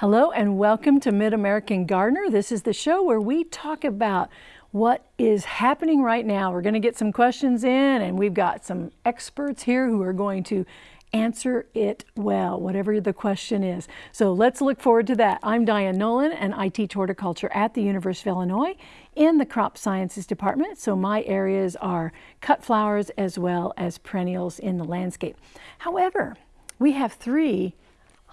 Hello and welcome to Mid-American Gardener. This is the show where we talk about what is happening right now. We're going to get some questions in and we've got some experts here who are going to answer it well, whatever the question is. So let's look forward to that. I'm Diane Nolan and I teach horticulture at the University of Illinois in the crop sciences department. So my areas are cut flowers as well as perennials in the landscape. However, we have three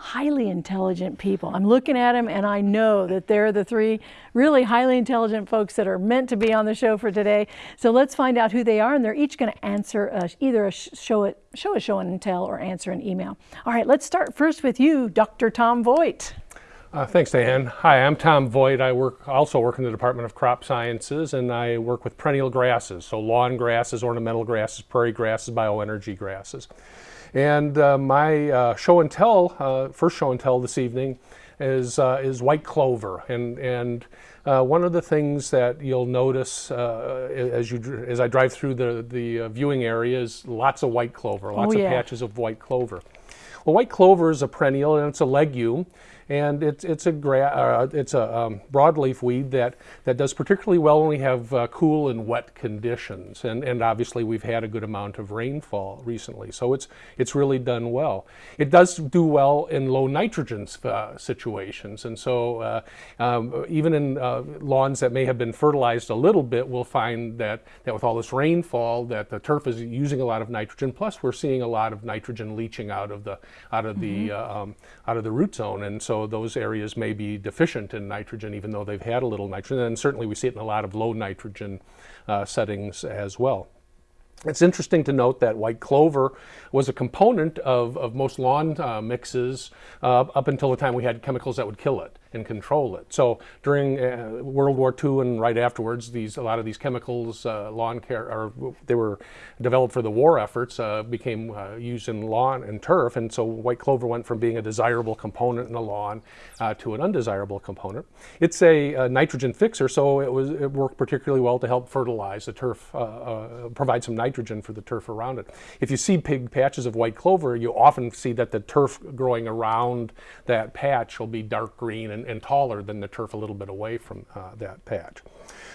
highly intelligent people. I'm looking at them and I know that they're the three really highly intelligent folks that are meant to be on the show for today. So let's find out who they are and they're each going to answer a, either a show, it, show a show and tell or answer an email. All right, let's start first with you, Dr. Tom Voigt. Uh, thanks, Diane. Hi, I'm Tom Voigt. I work also work in the Department of Crop Sciences, and I work with perennial grasses, so lawn grasses, ornamental grasses, prairie grasses, bioenergy grasses. And uh, my uh, show and tell, uh, first show and tell this evening, is uh, is white clover. And and uh, one of the things that you'll notice uh, as you as I drive through the the viewing area is lots of white clover, lots oh, yeah. of patches of white clover. Well, white clover is a perennial and it's a legume and it's it's a uh, it's a um, broadleaf weed that that does particularly well when we have uh, cool and wet conditions, and and obviously we've had a good amount of rainfall recently, so it's it's really done well. It does do well in low nitrogen uh, situations, and so uh, um, even in uh, lawns that may have been fertilized a little bit, we'll find that that with all this rainfall, that the turf is using a lot of nitrogen. Plus, we're seeing a lot of nitrogen leaching out of the out of mm -hmm. the mm-hmm. um, out of the root zone, and so so those areas may be deficient in nitrogen even though they've had a little nitrogen. And certainly we see it in a lot of low nitrogen uh, settings as well. It's interesting to note that white clover was a component of, of most lawn uh, mixes uh, up until the time we had chemicals that would kill it and control it. So during uh, World War II and right afterwards, these a lot of these chemicals, uh, lawn care, or they were developed for the war efforts, uh, became uh, used in lawn and turf, and so white clover went from being a desirable component in a lawn uh, to an undesirable component. It's a, a, nitrogen fixer, so it was it worked particularly well to help fertilize the turf, uh, provide some nitrogen for the turf around it. If you see big patches of white clover, you often see that the turf growing around that patch will be dark green and and, taller than the turf a little bit away from uh, that patch.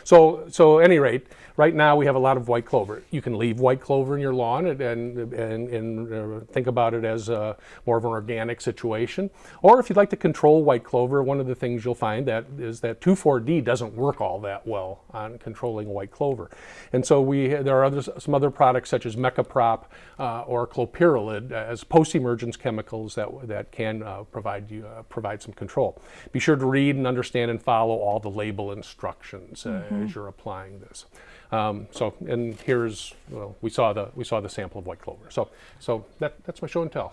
So, so any rate, right now we have a lot of white clover. You can leave white clover in your lawn and, and, and, and uh, think about it as a, more of an organic situation. Or if you'd like to control white clover, one of the things you'll find that is that 2,4-D doesn't work all that well on controlling white clover. And so we, there are other, some other products such as Mecoprop uh, or clopyralid as post-emergence chemicals that, that can uh, provide, you, uh, provide some control. Be sure to read and understand and follow all the label instructions mm -hmm. as you're applying this. Um, so, and here's, well, we saw the, we saw the sample of white clover. So, so that, that's my show and tell.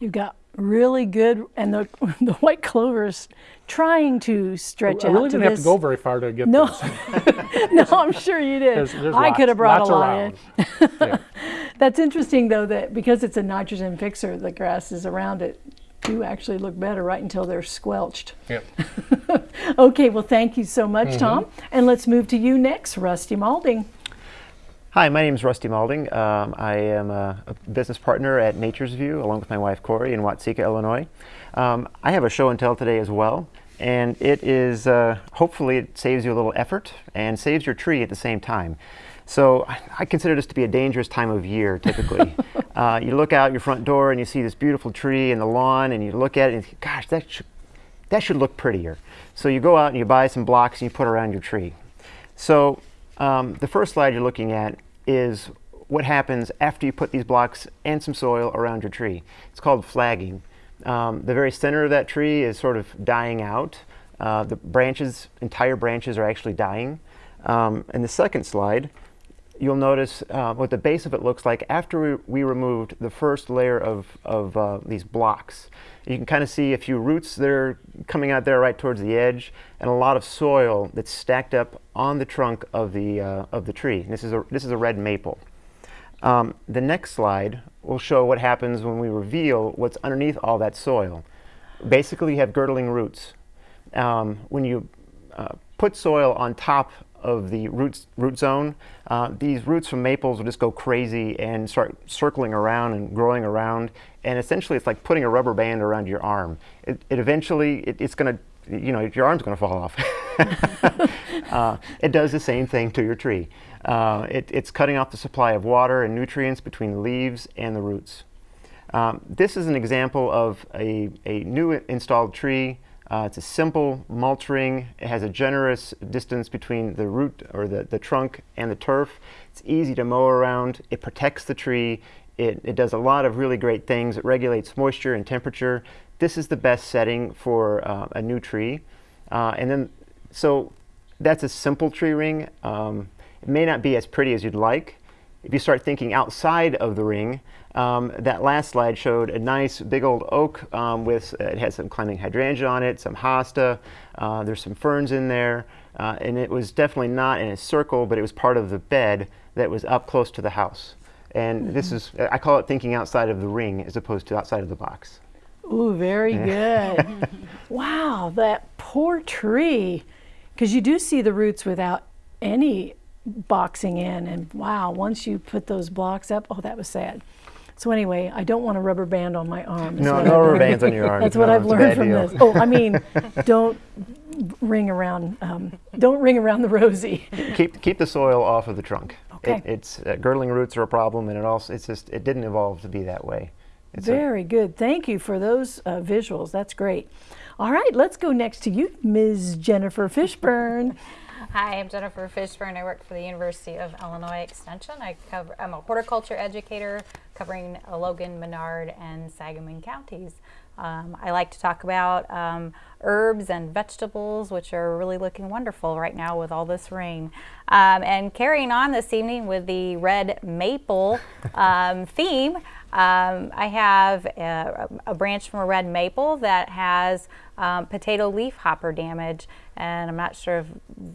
You've got really good, and the, the white clover is trying to stretch I out. I really didn't have to go very far to get no. this. no, I'm sure you did. There's, there's I lots, could have brought a lot in. yeah. That's interesting though that because it's a nitrogen fixer, the grass is around it do actually look better right until they're squelched. Yep. okay, well thank you so much, mm -hmm. Tom. And let's move to you next, Rusty Malding. Hi, my name is Rusty Malding. Um, I am a, a, business partner at Nature's View along with my wife Corey in Watseka, Illinois. Um, I have a show and tell today as well and it is, uh, hopefully it saves you a little effort and saves your tree at the same time. So I consider this to be a dangerous time of year, typically. uh, you look out your front door and you see this beautiful tree in the lawn and you look at it and you think, gosh, that should, that should look prettier. So you go out and you buy some blocks and you put around your tree. So um, the first slide you're looking at is what happens after you put these blocks and some soil around your tree. It's called flagging. Um, the very center of that tree is sort of dying out. Uh, the branches, entire branches are actually dying. Um, in the second slide, you'll notice uh, what the base of it looks like after we, we removed the first layer of, of uh, these blocks. You can kind of see a few roots that are coming out there right towards the edge and a lot of soil that's stacked up on the trunk of the, uh, of the tree. this is a, this is a red maple. Um, the next slide will show what happens when we reveal what's underneath all that soil. Basically, you have girdling roots. Um, when you uh, put soil on top of the roots, root zone, uh, these roots from maples will just go crazy and start circling around and growing around. And essentially, it's like putting a rubber band around your arm. It, it eventually, it, it's going to, you know, your arm's going to fall off. uh, it does the same thing to your tree. Uh, it, it's cutting off the supply of water and nutrients between the leaves and the roots. Um, this is an example of a, a new installed tree. Uh, it's a simple mulch ring. It has a generous distance between the root or the, the trunk and the turf. It's easy to mow around. It protects the tree. It, it does a lot of really great things. It regulates moisture and temperature. This is the best setting for uh, a new tree. Uh, and then, so that's a simple tree ring. Um, it may not be as pretty as you'd like. If you start thinking outside of the ring, um, that last slide showed a nice big old oak um, with, uh, it had some climbing hydrangea on it, some hosta, uh, there's some ferns in there, uh, and it was definitely not in a circle, but it was part of the bed that was up close to the house. And mm -hmm. this is, I call it thinking outside of the ring as opposed to outside of the box. Ooh, very good. wow, that poor tree. Because you do see the roots without any boxing in and wow, once you put those blocks up, oh, that was sad. So anyway, I don't want a rubber band on my arm. No, no rubber bands on your arm. That's no, what I've learned from deal. this. Oh, I mean, don't ring around, um, don't ring around the rosy. keep keep the soil off of the trunk. Okay. It, it's uh, girdling roots are a problem, and it also it's just it didn't evolve to be that way. It's Very good. Thank you for those uh, visuals. That's great. All right, let's go next to you, Ms. Jennifer Fishburn. Hi, I'm Jennifer Fishburn. I work for the University of Illinois Extension. I cover, I'm a horticulture educator covering Logan, Menard, and Sangamon counties. Um, I like to talk about um, herbs and vegetables, which are really looking wonderful right now with all this rain. Um, and carrying on this evening with the red maple um, theme, um, I have a, a, branch from a red maple that has um, potato leaf hopper damage and I'm not sure if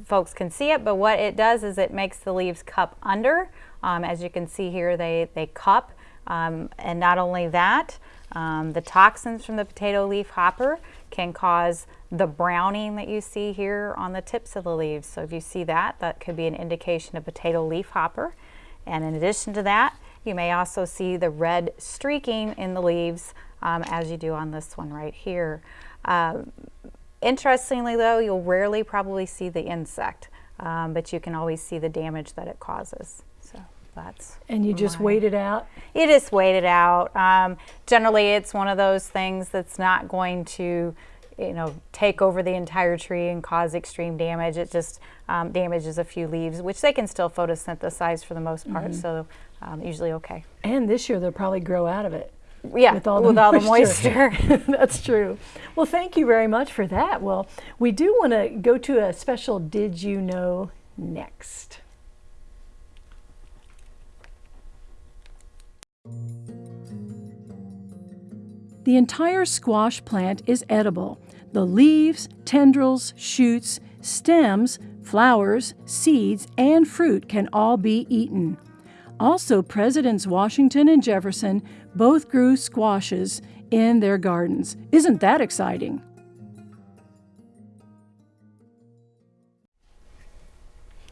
folks can see it but what it does is it makes the leaves cup under. Um, as you can see here they, they cup. Um, and not only that um, the toxins from the potato leaf hopper can cause the browning that you see here on the tips of the leaves. So if you see that that could be an indication of potato leaf hopper. And in addition to that you may also see the red streaking in the leaves um, as you do on this one right here. Uh, interestingly though, you'll rarely probably see the insect, um, but you can always see the damage that it causes. So that's And you just wait it out? You just wait it out. Um, generally it's one of those things that's not going to you know, take over the entire tree and cause extreme damage. It just um, damages a few leaves, which they can still photosynthesize for the most part. Mm -hmm. So um, usually okay. And this year they'll probably grow out of it. Yeah, with all the with moisture. All the moisture. That's true. Well, thank you very much for that. Well, we do want to go to a special Did You Know next. The entire squash plant is edible. The leaves, tendrils, shoots, stems, flowers, seeds, and fruit can all be eaten. Also, Presidents Washington and Jefferson both grew squashes in their gardens. Isn't that exciting?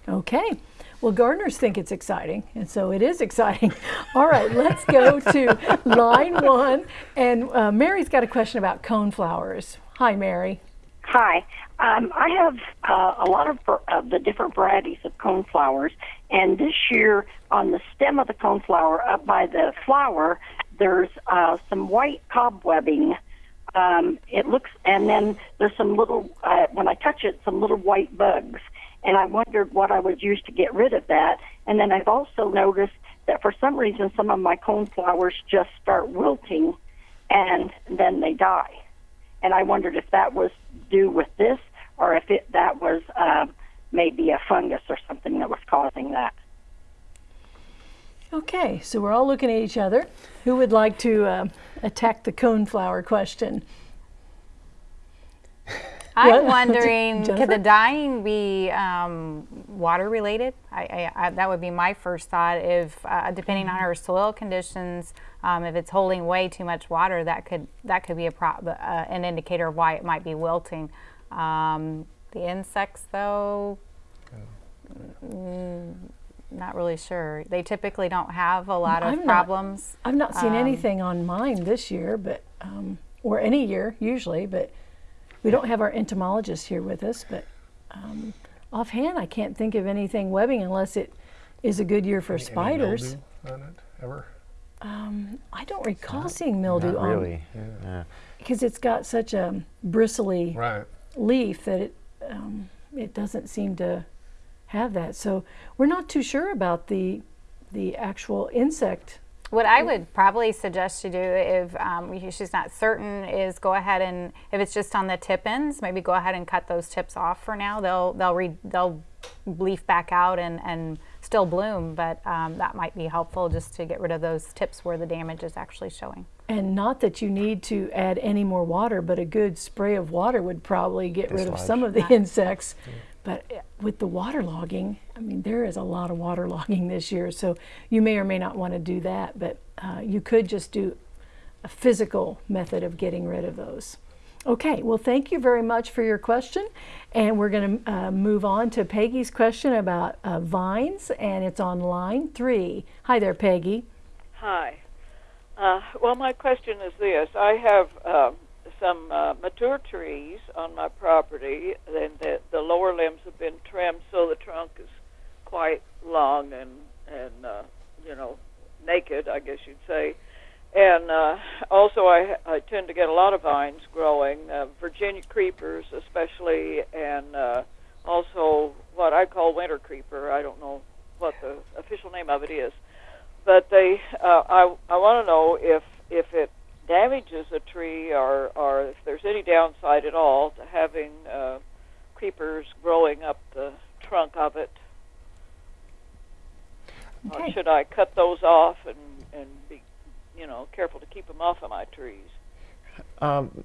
Okay. Well, gardeners think it's exciting, and so it is exciting. All right, let's go to line one. And uh, Mary's got a question about coneflowers. Hi, Mary. Hi. Um, I have uh, a lot of uh, the different varieties of coneflowers, and this year on the stem of the coneflower, up by the flower, there's uh, some white cobwebbing. Um, it looks, and then there's some little. Uh, when I touch it, some little white bugs, and I wondered what I would use to get rid of that. And then I've also noticed that for some reason, some of my coneflowers just start wilting, and then they die. And I wondered if that was due with this or if it that was uh, maybe a fungus or something that was causing that. Okay, so we're all looking at each other. Who would like to uh, attack the coneflower question? I'm wondering, could the dying be um, water related? I, I, I, that would be my first thought. If uh, depending on her soil conditions, um, if it's holding way too much water, that could that could be a uh, an indicator of why it might be wilting. Um, the insects, though, Not really sure. They typically don't have a lot of I'm not- problems. I've not seen Um, anything on mine this year, but um, or any year usually, but we don't have our entomologist here with us. But um, offhand, I can't think of anything webbing unless it is a good year for Any spiders. mildew on it ever? I don't recall seeing mildew Not on really. Yeah. because it's got such a bristly Right. leaf that it um, it doesn't seem to have that. So we're not too sure about the the actual insect. What I would probably suggest you do if um, she's not certain is go ahead and if it's just on the tip ends, maybe go ahead and cut those tips off for now. They'll they'll re, they'll leaf back out and, and still bloom, but um, that might be helpful just to get rid of those tips where the damage is actually showing. And not that you need to add any more water, but a good spray of water would probably get rid of some of the insects. But uh, with the waterlogging, I mean, there is a lot of waterlogging this year, so you may or may not want to do that. But uh, you could just do a physical method of getting rid of those. Okay, well, thank you very much for your question. And we're going to uh, move on to Peggy's question about uh, vines, and it's on line three. Hi there, Peggy. Hi. Uh, well, my question is this: I have um some uh, mature trees on my property, and the, the lower limbs have been trimmed, so the trunk is quite long and and uh, you know naked, I guess you'd say. And uh, also, I, I tend to get a lot of vines growing, uh, Virginia creepers especially, and uh, also what I call winter creeper. I don't know what the official name of it is but they uh, I I want to know if if it damages a tree or or if there's any downside at all to having uh, creepers growing up the trunk of it. Or should I cut those off and and be you know careful to keep them off of my trees? Um,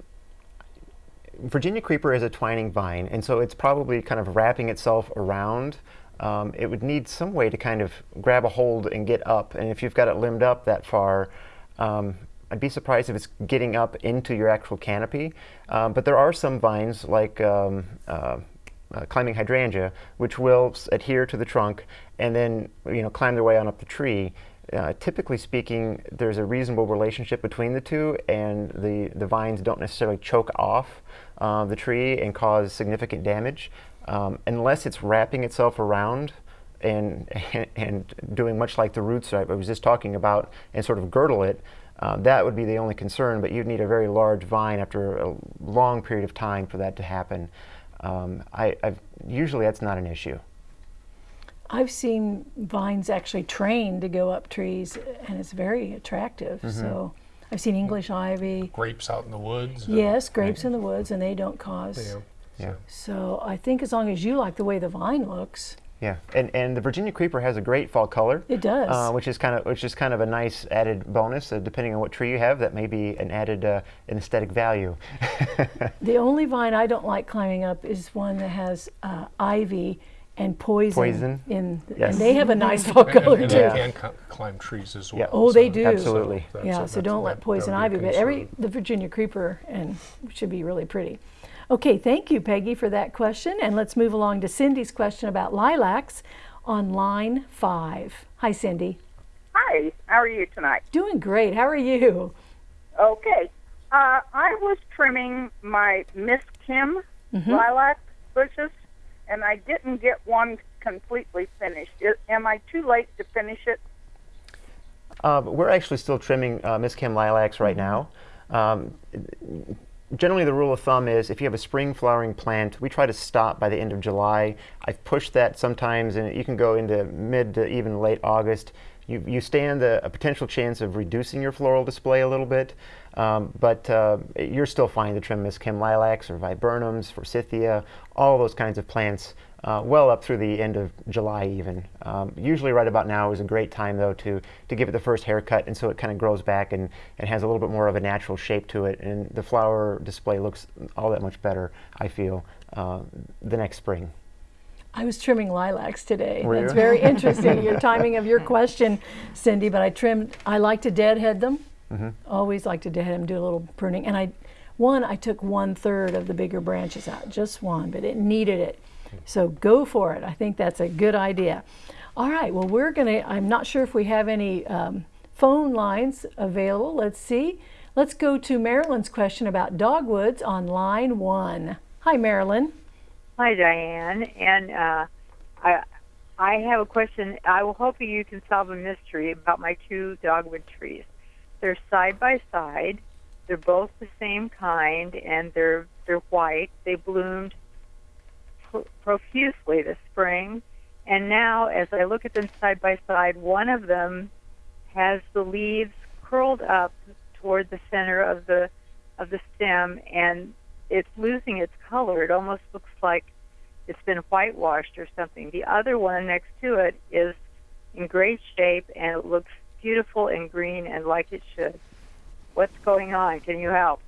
Virginia creeper is a twining vine, and so it's probably kind of wrapping itself around. Um, it would need some way to kind of grab a hold and get up, and if you've got it limbed up that far, um, I'd be surprised if it's getting up into your actual canopy. Um, but there are some vines, like um, uh, uh, climbing hydrangea, which will adhere to the trunk and then you know climb their way on up the tree. Uh, typically speaking, there's a reasonable relationship between the two, and the, the vines don't necessarily choke off uh, the tree and cause significant damage um, unless it's wrapping itself around and, and doing much like the roots I was just talking about and sort of girdle it. Uh, that would be the only concern, but you'd need a very large vine after a long period of time for that to happen. Um, I, I've, usually that's not an issue. I've seen vines actually trained to go up trees, and it's very attractive. So I've seen English ivy. Grapes out in the woods. Yes, grapes in the woods, and they don't cause. Yeah. Yeah. So I think as long as you like the way the vine looks, Yeah, and, and the Virginia creeper has a great fall color. It does. uh, which is kind of which is kind of a nice added bonus. Uh, depending on what tree you have, that may be an added uh, an aesthetic value. the only vine I don't like climbing up is one that has uh, ivy and poison, Poison? in, Yes. and they have a nice fall And, color and too. they can cl- climb trees as well. Yeah. Oh, they do. Absolutely. that's yeah, a- so don't let poison ivy, but every the Virginia creeper and should be really pretty. Okay, thank you, Peggy, for that question. And let's move along to Cindy's question about lilacs on line five. Hi, Cindy. Hi, how are you tonight? Doing great. How are you? Okay. Uh, I was trimming my Miss Kim lilac bushes, and I didn't get one completely finished. I am I too late to finish it? Uh, we're actually still trimming uh, Miss Kim lilacs right now. Um, generally, the rule of thumb is if you have a spring flowering plant, we try to stop by the end of July. I've pushed that sometimes, and you can go into mid to even late August. You, you stand a, a potential chance of reducing your floral display a little bit, um, but uh, you're still fine to trim Miss Kim lilacs or viburnums, forsythia, all those kinds of plants uh, well up through the end of July even. Um, usually right about now is a great time though to, to give it the first haircut and so it kind of grows back and, and has a little bit more of a natural shape to it and the flower display looks all that much better, I feel, uh, the next spring. I was trimming lilacs today. Were That's you? very interesting, your timing of your question, Cindy. But I trimmed, I like to deadhead them. Mm-hmm. Always like to deadhead them, do a little pruning. And I, one, I took one third of the bigger branches out, just one, but it needed it. So go for it. I think that's a good idea. All right, well, we're going to, I'm not sure if we have any um, phone lines available. Let's see. Let's go to Marilyn's question about dogwoods on line one. Hi, Marilyn. Hi, Diane. And uh, I, I have a question. I will hope you can solve a mystery about my two dogwood trees. They're side by side. They're both the same kind, and they're they're white. They bloomed pro- profusely this spring, and now as I look at them side by side, one of them has the leaves curled up toward the center of the of the stem, and it's losing its color. It almost looks like it's been whitewashed or something. The other one next to it is in great shape and it looks beautiful and green and like it should. What's going on? Can you help?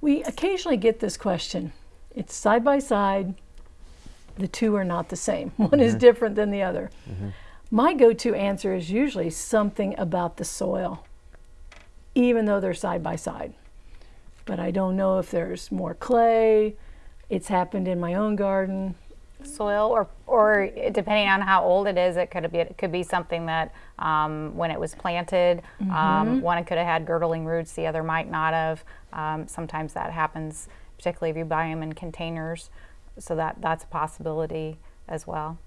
We occasionally get this question. It's side by side. The two are not the same. One is different than the other. My go to answer is usually something about the soil, even though they're side by side. But I don't know if there's more clay. It's happened in my own garden. soil or or depending on how old it is it could be it could be something that um, when it was planted um, one could have had girdling roots the other might not have um, sometimes that happens particularly if you buy them in containers so that that's a possibility as well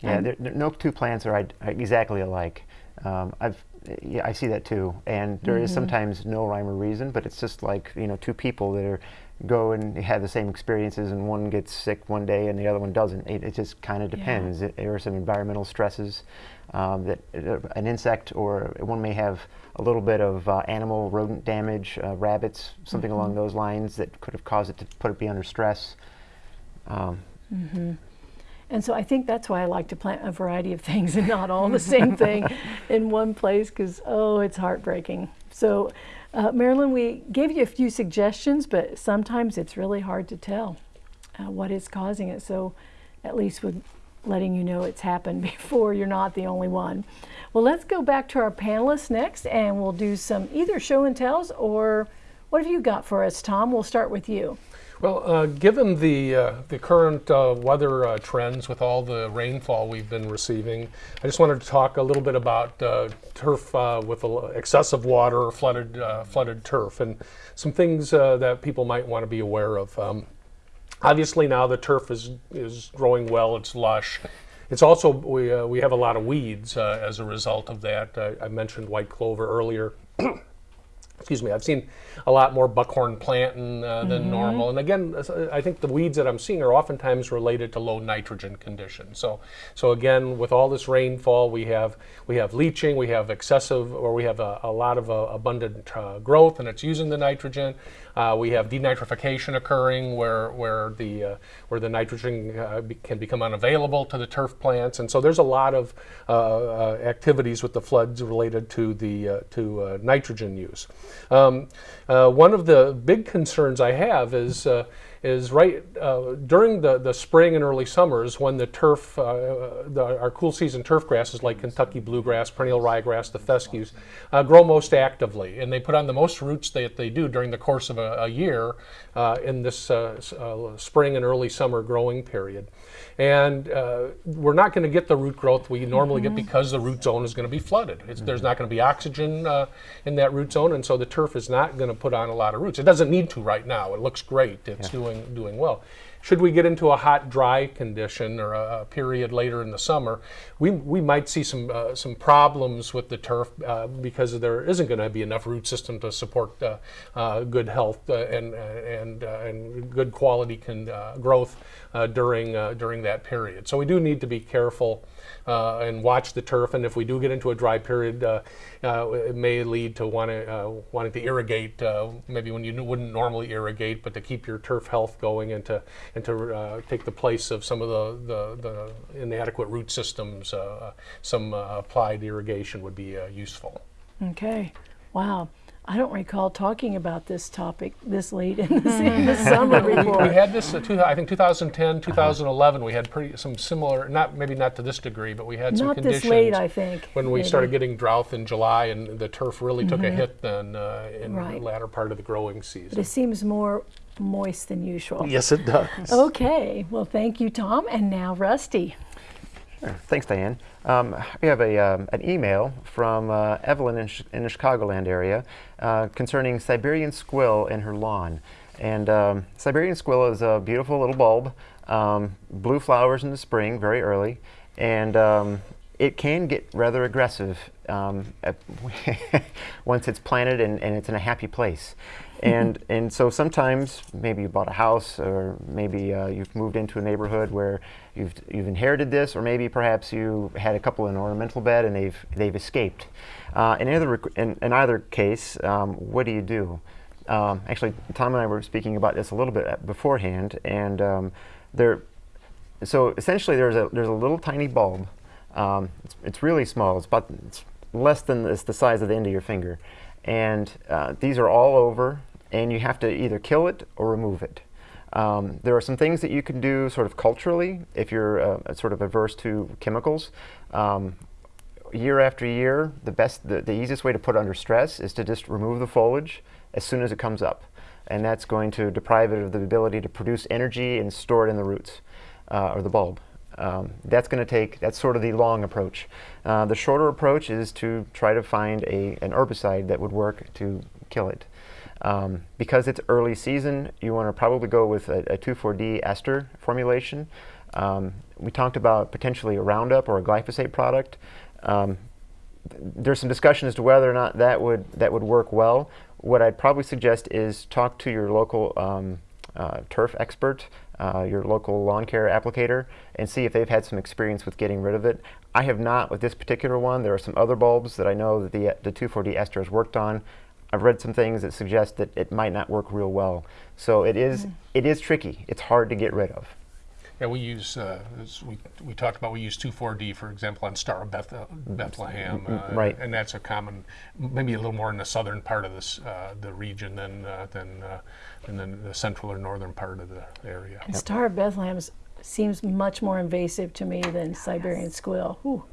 Yeah, there, there- no two plants are exactly alike. Um, I've, yeah, I see that too, and there is sometimes no rhyme or reason, but it's just like you know two people that are go and have the same experiences, and one gets sick one day and the other one doesn't. It, it just kind of depends. It- There are some environmental stresses um, that uh, an insect or one may have a little bit of uh, animal rodent damage, uh, rabbits, something along those lines that could have caused it to put it be under stress. Um, And so I think that's why I like to plant a variety of things and not all the same thing in one place because, oh, it's heartbreaking. So, uh, Marilyn, we gave you a few suggestions, but sometimes it's really hard to tell uh, what is causing it. So, at least with letting you know it's happened before, you're not the only one. Well, let's go back to our panelists next and we'll do some either show and tells or what have you got for us, Tom? We'll start with you. Well, uh, given the uh, the current uh, weather uh, trends with all the rainfall we've been receiving, I just wanted to talk a little bit about uh, turf uh, with excessive water or flooded flooded turf, and some things that people might want to be aware of. Um, obviously, now the turf is is growing well; it's lush. It's also we uh, we have a lot of weeds uh, as a result of that. Uh, I mentioned white clover earlier excuse me, I've seen a lot more buckhorn plantain uh, than normal. And again, uh, I think the weeds that I'm seeing are oftentimes related to low nitrogen conditions. So, so again, with all this rainfall, we have we have leaching, we have excessive, or we have a, a lot of uh, abundant uh, growth, and it's using the nitrogen. Uh, we have denitrification occurring, where where the uh, where the nitrogen uh, be, can become unavailable to the turf plants, and so there's a lot of uh, uh, activities with the floods related to the uh, to nitrogen use. Um, one of the big concerns I have is is right uh, during the, the spring and early summers when the turf, uh, the, our cool season turf grasses like Kentucky bluegrass, perennial ryegrass, the fescues, uh, grow most actively, and they put on the most roots that they do during the course of a, a year uh, in this uh, uh, spring and early summer growing period. And uh, we're not going to get the root growth we normally get because the root zone is going to be flooded. It's, There's not going to be oxygen uh, in that root zone, and so the turf is not going to put on a lot of roots. It doesn't need to right now. It looks great. It's doing doing well. Should we get into a hot, dry condition or a, a period later in the summer, we, we might see some uh, some problems with the turf uh, because there isn't going to be enough root system to support uh, uh, good health uh, and and uh, and good quality uh, growth during during that period. So we do need to be careful uh, and watch the turf. And if we do get into a dry period, uh, uh, it may lead to wanting, uh, wanting to irrigate, uh, maybe when you wouldn't normally irrigate, but to keep your turf health going and to, and to uh, take the place of some of the, the, the inadequate root systems, some applied irrigation would be useful. Okay. Wow. I don't recall talking about this topic this late in the, in the summer We before. had this, uh, two, I think 2010, 2011, we had pretty, some similar, not, maybe not to this degree, but we had some Not conditions. this late, I think. When we maybe. started getting drought in July and the turf really took a hit then uh, in Right. the latter part of the growing But season. it seems more moist than usual. Yes, it does. Okay, well, thank you, Tom. And now, Rusty. Thanks, Diane. Um, we have a, um, an email from uh, Evelyn in, in the Chicagoland area uh, concerning Siberian squill in her lawn. And um, Siberian squill is a beautiful little bulb, um, blue flowers in the spring, very early, and um, it can get rather aggressive um, once it's planted and, and it's in a happy place. And, and so sometimes maybe you bought a house or maybe uh, you've moved into a neighborhood where you've, you've inherited this or maybe perhaps you had a couple in an ornamental bed and they've, they've escaped. Uh, in, either, in, in either case, um, what do you do? Um, actually, Tom and I were speaking about this a little bit beforehand and um, there, so essentially there's a, there's a little tiny bulb. Um, it's, it's really small. It's about it's less than it's the size of the end of your finger. And uh, these are all over and you have to either kill it or remove it. Um, there are some things that you can do sort of culturally if you're uh, sort of averse to chemicals. Um, year after year, the best, the, the easiest way to put under stress is to just remove the foliage as soon as it comes up. And that's going to deprive it of the ability to produce energy and store it in the roots uh, or the bulb. Um, that's going to take, that's sort of the long approach. Uh, the shorter approach is to try to find a, an herbicide that would work to kill it. Um, because it's early season, you want to probably go with a, a 2,4-D ester formulation. Um, we talked about potentially a Roundup or a glyphosate product. Um, there's some discussion as to whether or not that would that would work well. What I'd probably suggest is talk to your local um, uh, turf expert, uh, your local lawn care applicator, and see if they've had some experience with getting rid of it. I have not with this particular one. There are some other bulbs that I know that the, the 2,4-D ester has worked on. I've read some things that suggest that it might not work real well. So it is, it is tricky. It's hard to get rid of. Yeah, we use, uh, as we, we talked about, we use 2,4-D, for example, on Star of Beth- Bethlehem. uh, right. And that's a common, maybe a little more in the southern part of this, uh, the region than, uh, than, uh, and then the central or northern part of the area. And Star of Bethlehem s- seems much more invasive to me than Siberian squill. Ooh.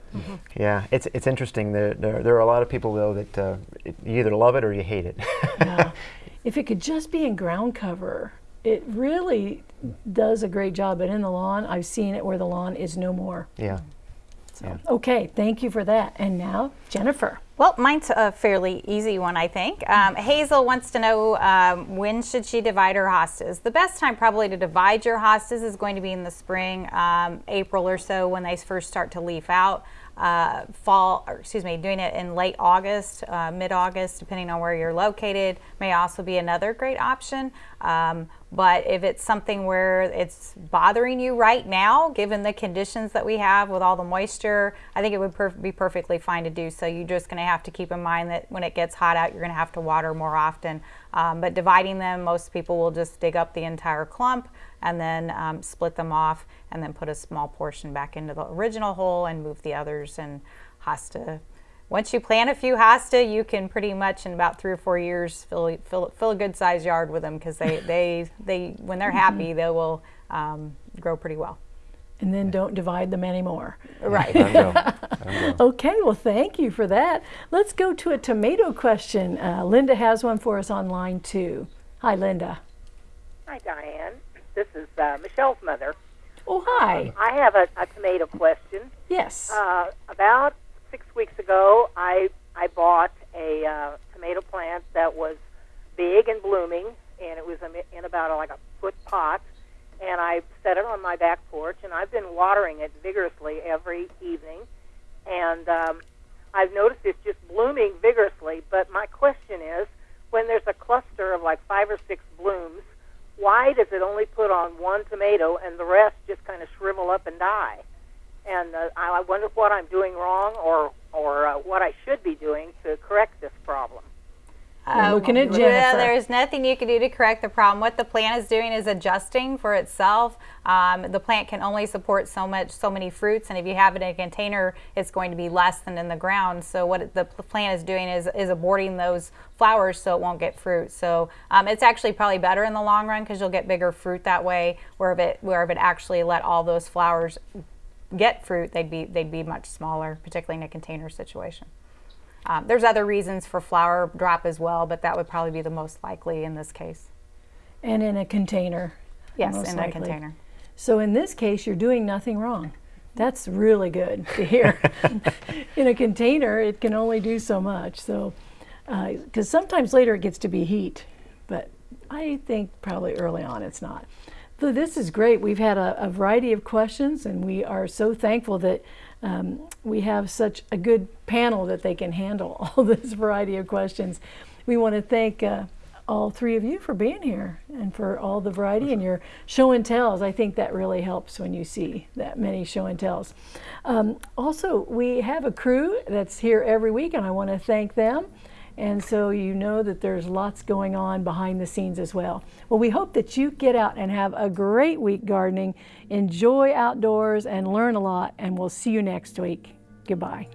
Yeah, it's, it's interesting. There, there, there are a lot of people, though, that uh, you either love it or you hate it. Yeah. if it could just be in ground cover, it really does a great job. But in the lawn, I've seen it where the lawn is no more. yeah. So, okay, thank you for that. And now, Jennifer. Well, mine's a fairly easy one, I think. Um, Hazel wants to know um, when should she divide her hostas. The best time probably to divide your hostas is going to be in the spring, um, April or so, when they first start to leaf out. Uh, fall, or excuse me, doing it in late August, uh, mid-August, depending on where you're located, may also be another great option. But if it's something where it's bothering you right now, given the conditions that we have with all the moisture, I think it would be perfectly fine to do so. You're just going to have to keep in mind that when it gets hot out, you're going to have to water more often. Um, but dividing them, most people will just dig up the entire clump and then um, split them off and then put a small portion back into the original hole and move the others and hosta. Once you plant a few hosta, you can pretty much in about three or four years fill fill, fill a good sized yard with them because they, they they when they're happy they will um, grow pretty well. And then don't divide them anymore. Right. Let 'em go. Let 'em go. Okay, well, thank you for that. Let's go to a tomato question. Uh, Linda has one for us online too. Hi, Linda. Hi, Diane. This is uh, Michelle's mother. Oh, hi. I have a, a tomato question. Yes. Uh, about six weeks ago, I I bought a uh, tomato plant that was big and blooming, and it was in- about a, like a foot pot. And I set it on my back porch, and I've been watering it vigorously every evening. And um, I've noticed it's just blooming vigorously. But my question is, when there's a cluster of like five or six blooms, why does it only put on one tomato and the rest just kind of shrivel up and die? And uh, I I wonder what I'm doing wrong or or uh, what I should be doing to correct this problem. We're looking at Well, Jennifer. there's nothing you can do to correct the problem. What the plant is doing is adjusting for itself. Um, the plant can only support so much, so many fruits, and if you have it in a container, it's going to be less than in the ground. So what the plant is doing is is aborting those flowers so it won't get fruit. So um, it's actually probably better in the long run because you'll get bigger fruit that way. Where if it where if it actually let all those flowers get fruit, they'd be they'd be much smaller, particularly in a container situation. Um, there's other reasons for flower drop as well, but that would probably be the most likely in this case. and in a container. Yes, in likely. a container. So in this case, you're doing nothing wrong. That's really good to hear. in a container, it can only do so much. So, because sometimes later it gets to be heat, but I think probably early on it's not. So this is great. We've had a, a variety of questions, and we are so thankful that um, we have such a good panel that they can handle all this variety of questions. We want to thank uh, all three of you for being here and for all the variety and your show and tells. I think that really helps when you see that many show and tells. Um, also, we have a crew that's here every week, and I want to thank them. And so you know that there's lots going on behind the scenes as well. Well, we hope that you get out and have a great week gardening, enjoy outdoors, and learn a lot. And we'll see you next week. Goodbye.